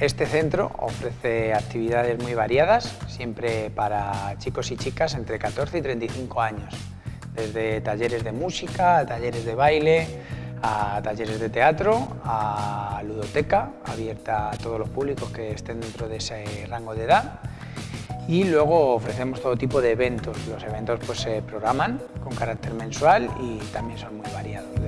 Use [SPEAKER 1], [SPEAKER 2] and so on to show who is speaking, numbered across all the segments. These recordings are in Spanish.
[SPEAKER 1] Este centro ofrece actividades muy variadas, siempre para chicos y chicas entre 14 y 35 años, desde talleres de música, a talleres de baile, a talleres de teatro, a ludoteca, abierta a todos los públicos que estén dentro de ese rango de edad. Y luego ofrecemos todo tipo de eventos. Los eventos pues, se programan con carácter mensual y también son muy variados.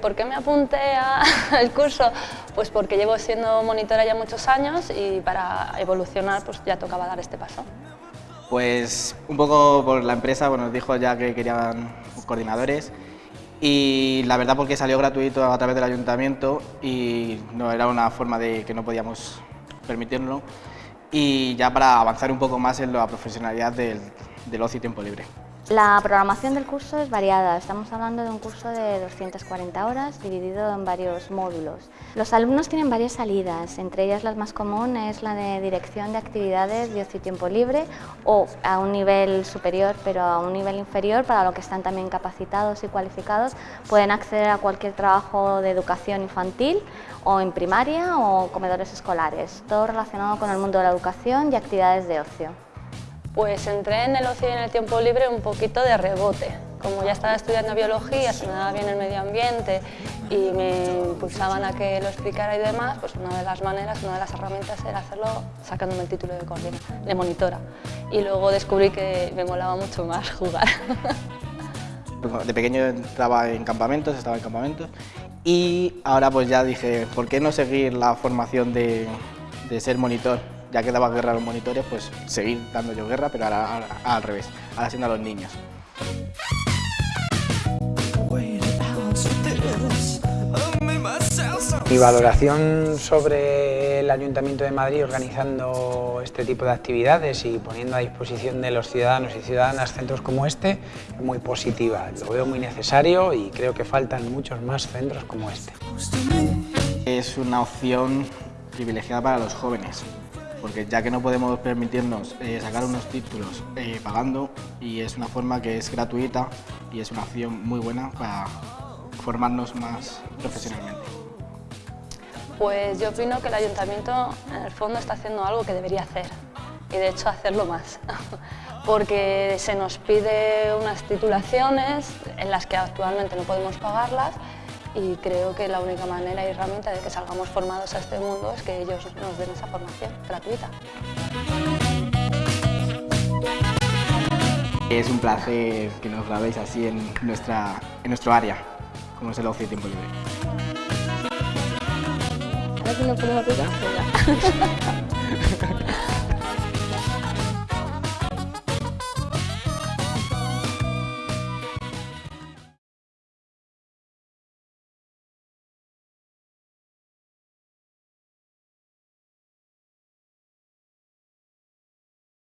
[SPEAKER 2] ¿Por qué me apunté al curso? Pues porque llevo siendo monitora ya muchos años y para evolucionar pues ya tocaba dar este paso.
[SPEAKER 3] Pues un poco por la empresa, bueno, nos dijo ya que querían coordinadores y la verdad porque salió gratuito a través del ayuntamiento y no era una forma de que no podíamos permitirlo y ya para avanzar un poco más en la profesionalidad del, del ocio y tiempo libre.
[SPEAKER 4] La programación del curso es variada, estamos hablando de un curso de 240 horas dividido en varios módulos. Los alumnos tienen varias salidas, entre ellas la más común es la de dirección de actividades de ocio y tiempo libre o a un nivel superior pero a un nivel inferior para lo que están también capacitados y cualificados pueden acceder a cualquier trabajo de educación infantil o en primaria o comedores escolares, todo relacionado con el mundo de la educación y actividades de ocio.
[SPEAKER 2] Pues entré en el ocio y en el tiempo libre un poquito de rebote. Como ya estaba estudiando biología, se me daba bien el medio ambiente y me impulsaban a que lo explicara y demás, pues una de las maneras, una de las herramientas era hacerlo sacándome el título de, de monitora. Y luego descubrí que me molaba mucho más jugar.
[SPEAKER 3] De pequeño estaba en campamentos, estaba en campamentos y ahora pues ya dije, ¿por qué no seguir la formación de ser monitor? Ya que daba guerra a los monitores, pues seguir dando yo guerra, pero ahora, al revés, ahora siendo a los niños.
[SPEAKER 1] Mi valoración sobre el Ayuntamiento de Madrid organizando este tipo de actividades y poniendo a disposición de los ciudadanos y ciudadanas centros como este es muy positiva. Lo veo muy necesario y creo que faltan muchos más centros como este.
[SPEAKER 3] Es una opción privilegiada para los jóvenes porque ya que no podemos permitirnos eh, sacar unos títulos eh, pagando y es una forma que es gratuita y es una opción muy buena para formarnos más profesionalmente.
[SPEAKER 2] Pues yo opino que el Ayuntamiento en el fondo está haciendo algo que debería hacer y de hecho hacerlo más porque se nos pide unas titulaciones en las que actualmente no podemos pagarlas y creo que la única manera y herramienta de que salgamos formados a este mundo es que ellos nos den esa formación gratuita.
[SPEAKER 3] Es un placer que nos grabéis así en, nuestra, en nuestro área, como es el ocio y tiempo libre.
[SPEAKER 2] Ahora sí no podemos